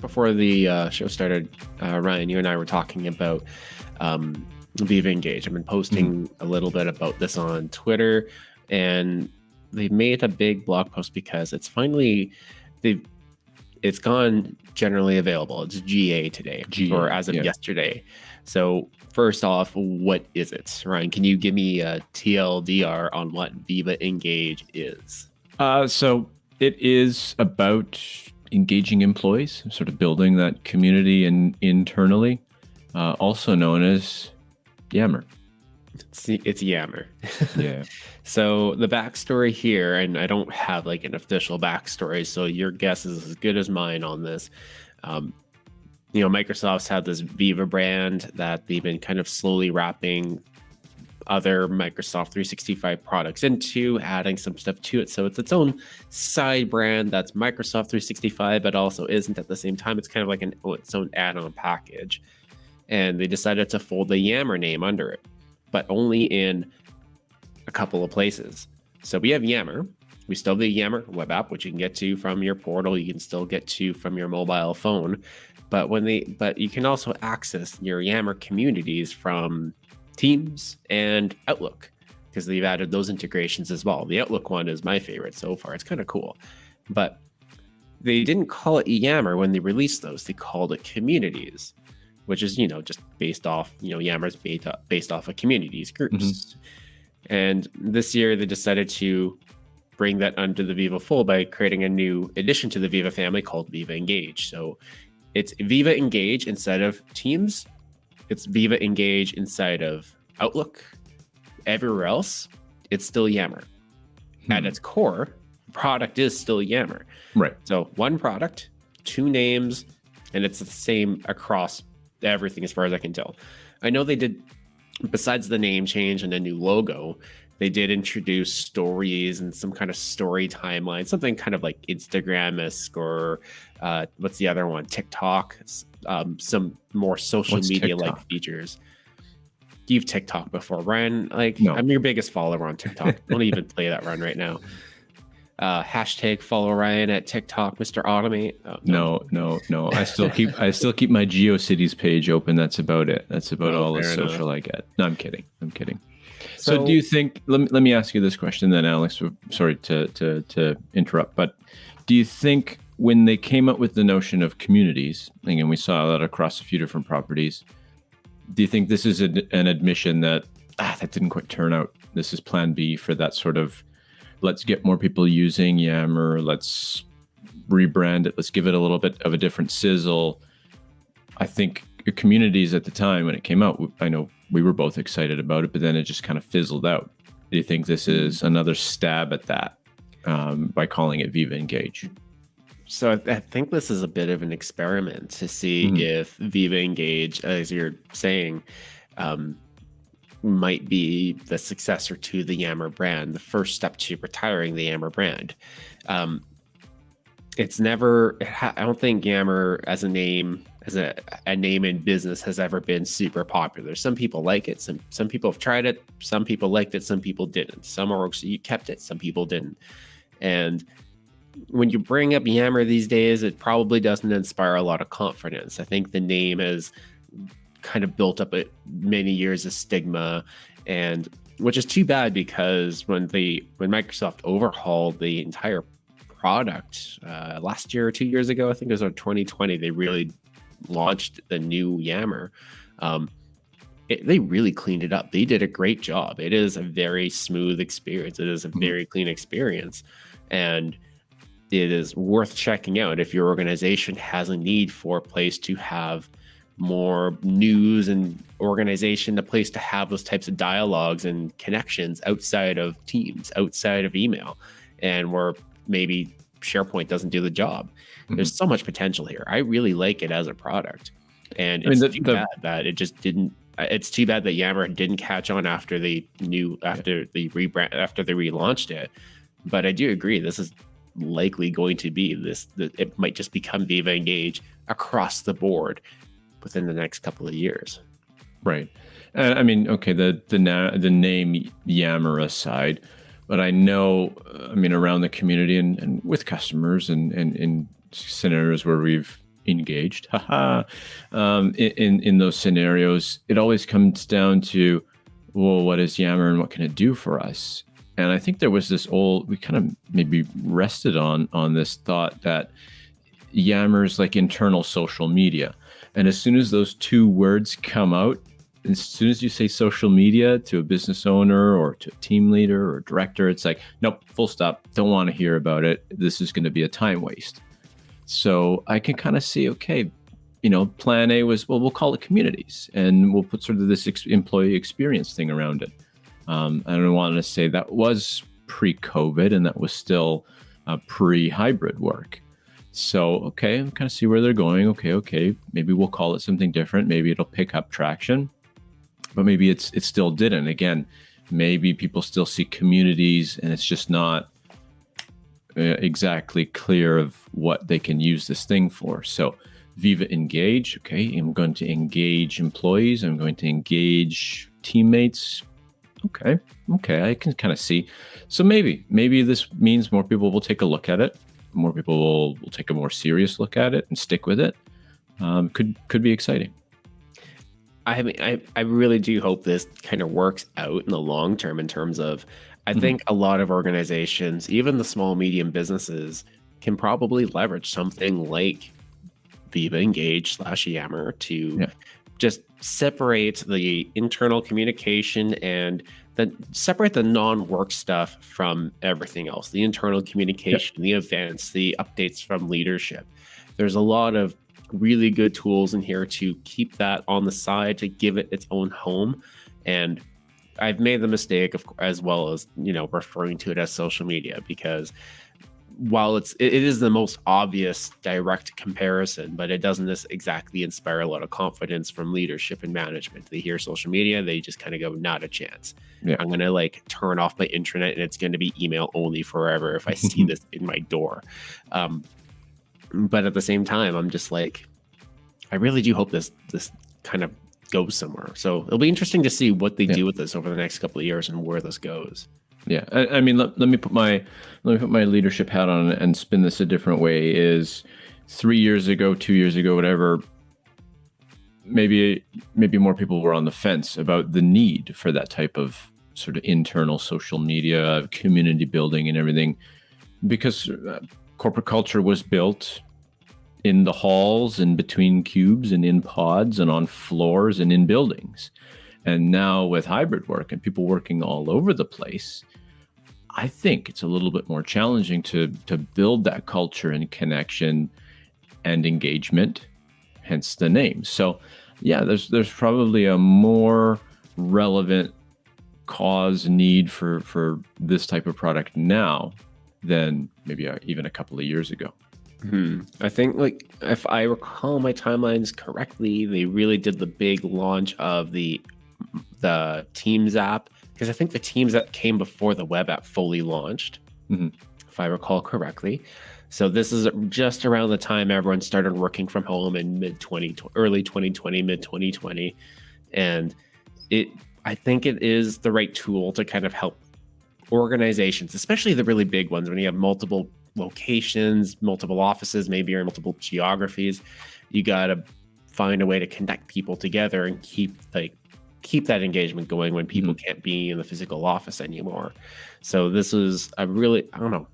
before the uh, show started, uh, Ryan, you and I were talking about um, Viva Engage. I've been posting mm-hmm. a little bit about this on Twitter, and they made a big blog post because it's finally they it's gone generally available. It's GA today, GA, or as of yeah. yesterday. So first off, what is it, Ryan? Can you give me a TLDR on what Viva Engage is? Uh, so it is about engaging employees, sort of building that community and internally, uh, also known as Yammer. It's, it's Yammer. Yeah. so the backstory here, and I don't have like an official backstory, so your guess is as good as mine on this. Um, you know, Microsoft's had this Viva brand that they've been kind of slowly wrapping other Microsoft 365 products into, adding some stuff to it. So it's its own side brand that's Microsoft 365, but also isn't at the same time. It's kind of like an oh, its own add-on package. And they decided to fold the Yammer name under it, but only in a couple of places. So we have Yammer. We still have the Yammer web app, which you can get to from your portal. You can still get to from your mobile phone. But when they but you can also access your Yammer communities from Teams and Outlook because they've added those integrations as well. The Outlook one is my favorite so far. It's kind of cool. But they didn't call it Yammer when they released those. They called it communities, which is, you know, just based off, you know, Yammer's beta based off of communities groups. Mm-hmm. And this year they decided to bring that under the Viva full by creating a new addition to the Viva family called Viva Engage. So it's Viva Engage instead of Teams it's Viva Engage inside of Outlook. Everywhere else, it's still Yammer. Hmm. At its core, product is still Yammer. Right. So one product, two names, and it's the same across everything as far as I can tell. I know they did, besides the name change and a new logo, they did introduce stories and some kind of story timeline, something kind of like Instagram esque or uh, what's the other one? TikTok, um, some more social media like features. You've TikTok before, Ryan. Like no. I'm your biggest follower on TikTok. Don't even play that run right now. Uh, hashtag follow Ryan at TikTok, Mr. Automate. Oh, no. no, no, no. I still keep I still keep my GeoCities page open. That's about it. That's about oh, all the social enough. I get. No, I'm kidding. I'm kidding. So, so, do you think? Let me, let me ask you this question then, Alex. Sorry to to to interrupt, but do you think when they came up with the notion of communities, again, we saw that across a few different properties. Do you think this is a, an admission that ah, that didn't quite turn out? This is Plan B for that sort of let's get more people using Yammer. Let's rebrand it. Let's give it a little bit of a different sizzle. I think communities at the time when it came out, I know we were both excited about it, but then it just kind of fizzled out. Do you think this is another stab at that um, by calling it Viva Engage? So I, I, think this is a bit of an experiment to see mm-hmm. if Viva Engage, as you're saying, um, might be the successor to the Yammer brand, the first step to retiring the Yammer brand. Um, it's never, I don't think Yammer as a name, as a, a name in business has ever been super popular. Some people like it. Some, some people have tried it. Some people liked it. Some people didn't. Some orgs kept it. Some people didn't. And when you bring up Yammer these days, it probably doesn't inspire a lot of confidence. I think the name has kind of built up many years of stigma, and which is too bad because when the when Microsoft overhauled the entire product uh, last year or two years ago, I think it was in 2020, they really launched the new Yammer. Um, it, they really cleaned it up. They did a great job. It is a very smooth experience. It is a mm-hmm. very clean experience, and it is worth checking out if your organization has a need for a place to have more news and organization, a place to have those types of dialogues and connections outside of Teams, outside of email, and where maybe SharePoint doesn't do the job. Mm-hmm. There's so much potential here. I really like it as a product, and it's I mean, the, too the, bad that it just didn't. It's too bad that Yammer didn't catch on after the new after yeah. the rebrand after they relaunched it. But I do agree. This is likely going to be this it might just become viva engage across the board within the next couple of years right uh, i mean okay the the, na- the name yammer aside but i know i mean around the community and, and with customers and, and in scenarios where we've engaged. Haha. um, in in those scenarios, it always comes down to, well, what is Yammer and what can it do for us? And I think there was this old we kind of maybe rested on on this thought that Yammer's like internal social media. And as soon as those two words come out, as soon as you say social media to a business owner or to a team leader or director, it's like, nope, full stop. Don't want to hear about it. This is going to be a time waste. So I can kind of see, okay, you know, plan A was, well, we'll call it communities and we'll put sort of this ex- employee experience thing around it. Um, I don't want to say that was pre COVID and that was still uh, pre hybrid work. So, okay, I'm kind of see where they're going. Okay, okay, maybe we'll call it something different. Maybe it'll pick up traction, but maybe it's it still didn't. Again, maybe people still see communities, and it's just not uh, exactly clear of what they can use this thing for. So Viva Engage, okay, I'm going to engage employees, I'm going to engage teammates. Okay, okay, I can kind of see. So maybe, maybe this means more people will take a look at it. More people will, will take a more serious look at it and stick with it. Um, could could be exciting. I mean, I, I really do hope this kind of works out in the long term in terms of I mm-hmm. think a lot of organizations, even the small, medium businesses, can probably leverage something like Viva Engage slash Yammer to yeah. just separate the internal communication and then separate the non-work stuff from everything else the internal communication the events the updates from leadership there's a lot of really good tools in here to keep that on the side to give it its own home and I've made the mistake of as well as you know referring to it as social media because while it's it is the most obvious direct comparison, but it doesn't exactly inspire a lot of confidence from leadership and management. They hear social media, they just kind of go, not a chance. Yeah. I'm gonna like turn off my internet and it's gonna be email only forever if I see this in my door. Um, but at the same time, I'm just like, I really do hope this this kind of goes somewhere. So it'll be interesting to see what they yeah. do with this over the next couple of years and where this goes. Yeah, I, I mean, let, let me put my let me put my leadership hat on and spin this a different way. Is three years ago, two years ago, whatever. Maybe maybe more people were on the fence about the need for that type of sort of internal social media, community building, and everything, because uh, corporate culture was built in the halls and between cubes and in pods and on floors and in buildings. And now with hybrid work and people working all over the place, I think it's a little bit more challenging to to build that culture and connection and engagement, hence the name. So, yeah, there's there's probably a more relevant cause need for for this type of product now than maybe a, even a couple of years ago. Hmm. I think, like, if I recall my timelines correctly, they really did the big launch of the the Teams app because I think the Teams app came before the web app fully launched, mm-hmm. if I recall correctly. So this is just around the time everyone started working from home in mid 20 early 2020, mid 2020, and it I think it is the right tool to kind of help organizations, especially the really big ones when you have multiple locations, multiple offices, maybe or multiple geographies, you got to find a way to connect people together and keep like keep that engagement going when people mm-hmm. can't be in the physical office anymore. So this is a really I don't know.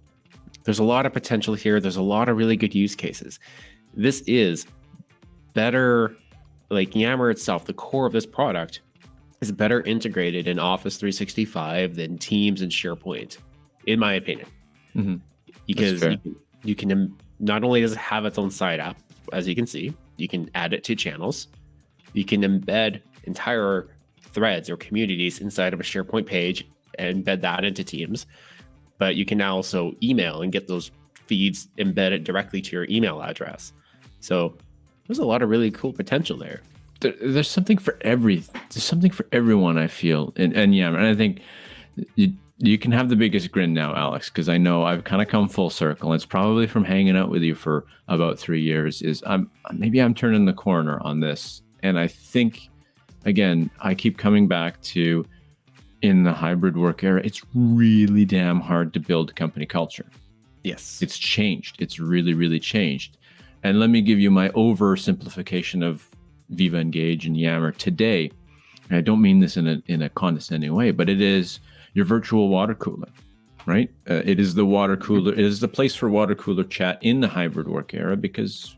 There's a lot of potential here. There's a lot of really good use cases. This is better like Yammer itself, the core of this product is better integrated in Office 365 than Teams and SharePoint, in my opinion. Mm-hmm. Because you can, you can not only does it have its own side app, as you can see, you can add it to channels, you can embed entire threads or communities inside of a SharePoint page and embed that into Teams. But you can now also email and get those feeds embedded directly to your email address. So there's a lot of really cool potential there. There there's something for every there's something for everyone I feel and and yeah and I think you you can have the biggest grin now Alex because I know I've kind of come full circle it's probably from hanging out with you for about 3 years is I'm maybe I'm turning the corner on this and I think again, I keep coming back to in the hybrid work era, it's really damn hard to build company culture. Yes. It's changed. It's really, really changed. And let me give you my oversimplification of Viva Engage and Yammer today. And I don't mean this in a in a condescending way, but it is your virtual water cooler, right? Uh, it is the water cooler. It is the place for water cooler chat in the hybrid work era because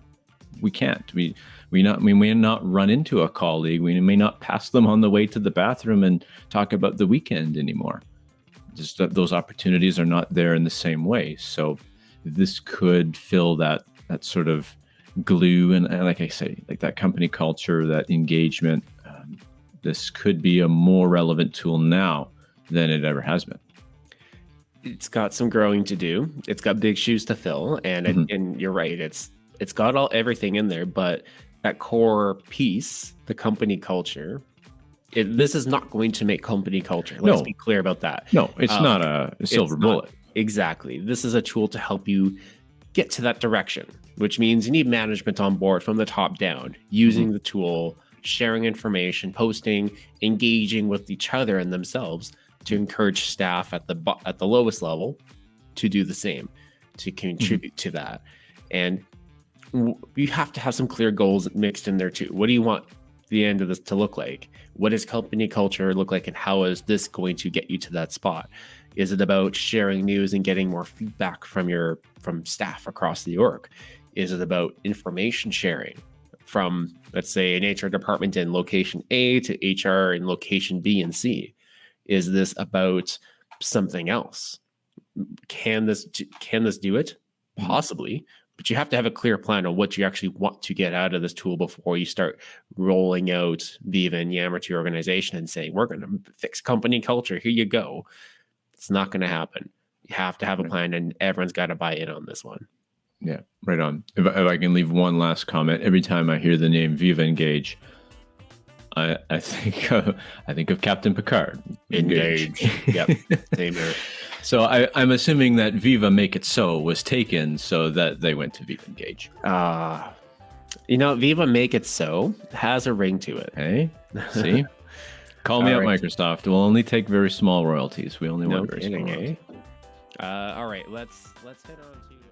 we can't. We we not we may not run into a colleague. We may not pass them on the way to the bathroom and talk about the weekend anymore. Just those opportunities are not there in the same way. So this could fill that that sort of glue and, and like I say, like that company culture, that engagement. Um, this could be a more relevant tool now than it ever has been. It's got some growing to do. It's got big shoes to fill, and mm-hmm. it, and you're right. It's it's got all everything in there, but that core piece, the company culture, it, this is not going to make company culture. Let's no. be clear about that. No, it's um, not a, a silver bullet. Not, exactly. This is a tool to help you get to that direction, which means you need management on board from the top down, using mm-hmm. the tool, sharing information, posting, engaging with each other and themselves to encourage staff at the at the lowest level to do the same, to contribute mm-hmm. to that. And you have to have some clear goals mixed in there too. What do you want the end of this to look like? What does company culture look like, and how is this going to get you to that spot? Is it about sharing news and getting more feedback from your from staff across the org? Is it about information sharing from, let's say, an HR department in location A to HR in location B and C? Is this about something else? Can this can this do it? Mm-hmm. Possibly, but you have to have a clear plan on what you actually want to get out of this tool before you start rolling out Viva and Yammer to your organization and saying, we're going to fix company culture. Here you go. It's not going to happen. You have to have a plan, and everyone's got to buy in on this one. Yeah, right on. If, if I can leave one last comment, every time I hear the name Viva Engage, I, I think uh, I think of Captain Picard. Engage. Engage. yep. Same here. So I, am assuming that Viva Make It So was taken so that they went to Viva Engage. Ah. Uh, you know, Viva Make It So has a ring to it. Hey, see? Call me up. Microsoft. We'll only take very small royalties. We only no want very kidding, small royalties. Eh? Uh, all right, let's let's head on to